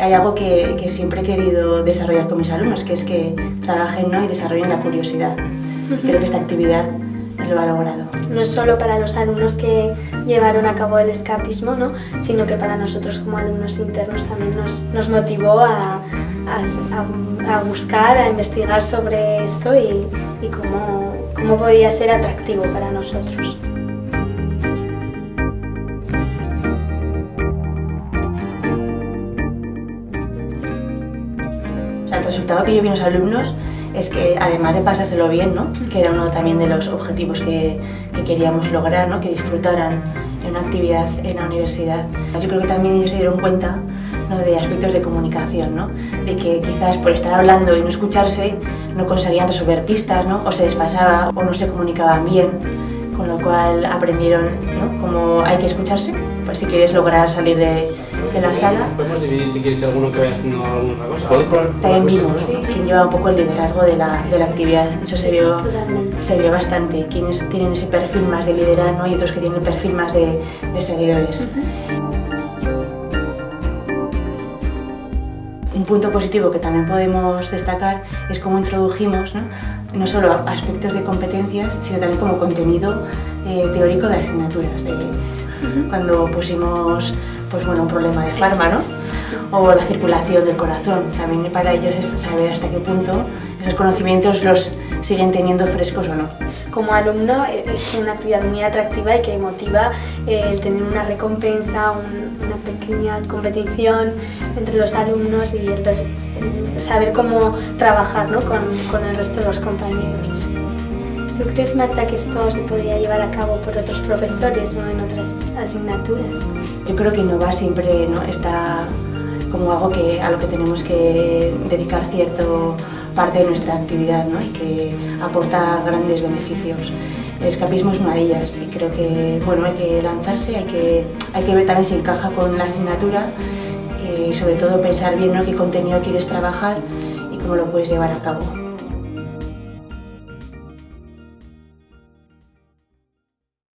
hay algo que, que, siempre he querido desarrollar con mis alumnos, que es que trabajen ¿no? y desarrollen la curiosidad. Creo que esta actividad lo ha logrado. No es solo para los alumnos que llevaron a cabo el escapismo, ¿no? sino que para nosotros como alumnos internos también nos, nos motivó a, a, a, buscar, a investigar sobre esto y, y cómo, cómo podía ser atractivo para nosotros. El resultado que yo vi en los alumnos es que además de pasárselo bien, ¿no? que era uno también de los objetivos que, que queríamos lograr, ¿no? que disfrutaran en una actividad en la universidad. Yo creo que también ellos se dieron cuenta ¿no? de aspectos de comunicación, ¿no? de que quizás por estar hablando y no escucharse no conseguían resolver pistas, ¿no? o se despasaba o no se comunicaban bien, con lo cual aprendieron ¿no? cómo hay que escucharse, pues si quieres lograr salir de, de la sala. Podemos dividir si quieres alguno que vaya haciendo alguna cosa. También vimos quién lleva un poco el liderazgo de la, de la actividad. Eso se vio, se vio bastante. Quienes tienen ese perfil más de liderazgo y otros que tienen perfil más de, de seguidores. Un punto positivo que también podemos destacar es cómo introdujimos ¿no? no solo aspectos de competencias, sino también como contenido eh, teórico de asignaturas. De, cuando pusimos pues bueno, un problema de farma, ¿no? O la circulación del corazón. También para ellos es saber hasta qué punto esos conocimientos los siguen teniendo frescos o no. Como alumno es una actividad muy atractiva y que motiva el tener una recompensa, un, una pequeña competición entre los alumnos y el, el saber cómo trabajar ¿no? con, con el resto de los compañeros. ¿Tú crees, Marta, que esto se podría llevar a cabo por otros profesores o en otras asignaturas? Yo creo que innovar siempre ¿no? está como algo que, a lo que tenemos que dedicar cierto parte de nuestra actividad ¿no? y que aporta grandes beneficios. El escapismo es una de ellas y creo que bueno, hay que lanzarse, hay que, hay que ver también si encaja con la asignatura y sobre todo pensar bien ¿no? qué contenido quieres trabajar y cómo lo puedes llevar a cabo.